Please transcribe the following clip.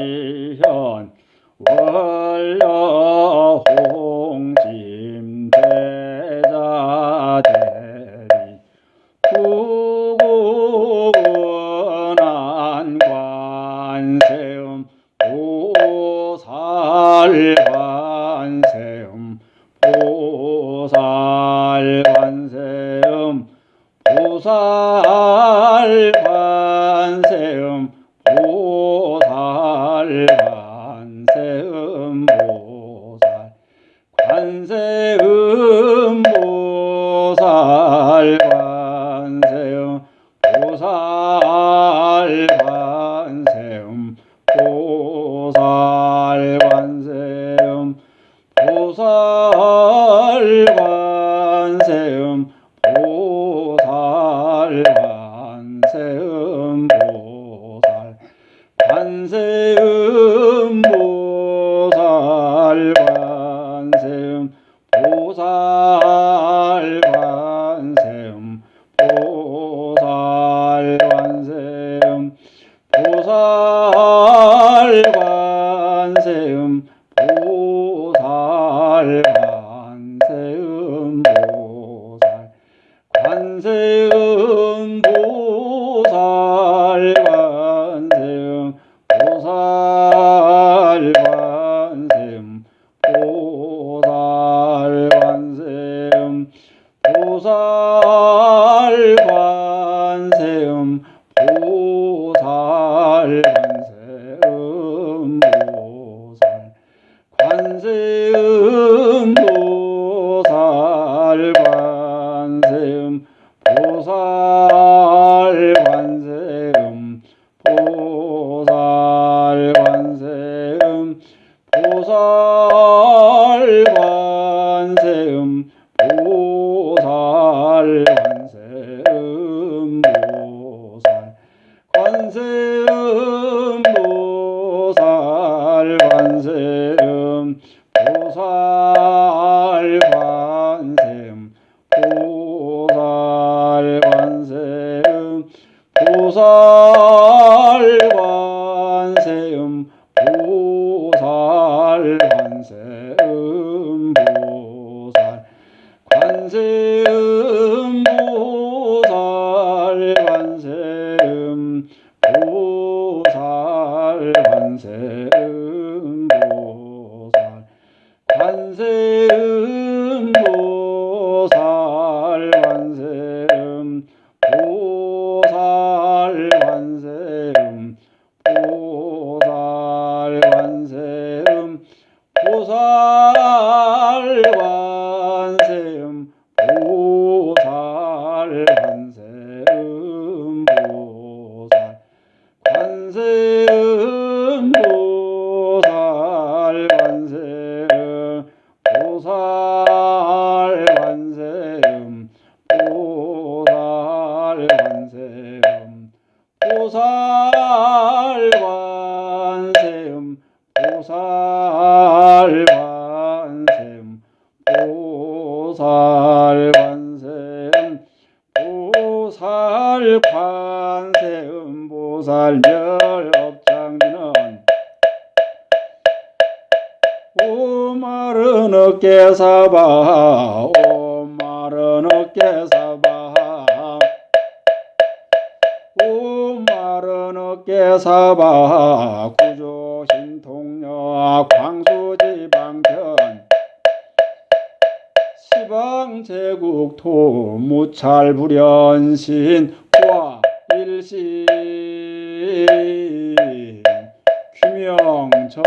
나무아보문시현 월여홍심대자대리 부구근한 관세음 보살화 보살 관세음 보살 관세음 보살 관세음 보살 관세음 보살 관세음 보살 관세음 보살 관세음. 관세음 보살관세음 보살관세음 보살관세음 보살관세음 보살관세음 보살 보살관세음 보살관세음 보살. 관세 보살 관세음 보살 관세음 보살 관세음 보살멸업장지는 오마른 어깨 사바 오마른 어깨 사바. 오마른 어깨 사바 구조 신통녀 광수지방편 시방 제국토 무찰불연신 과 일신. 귀명천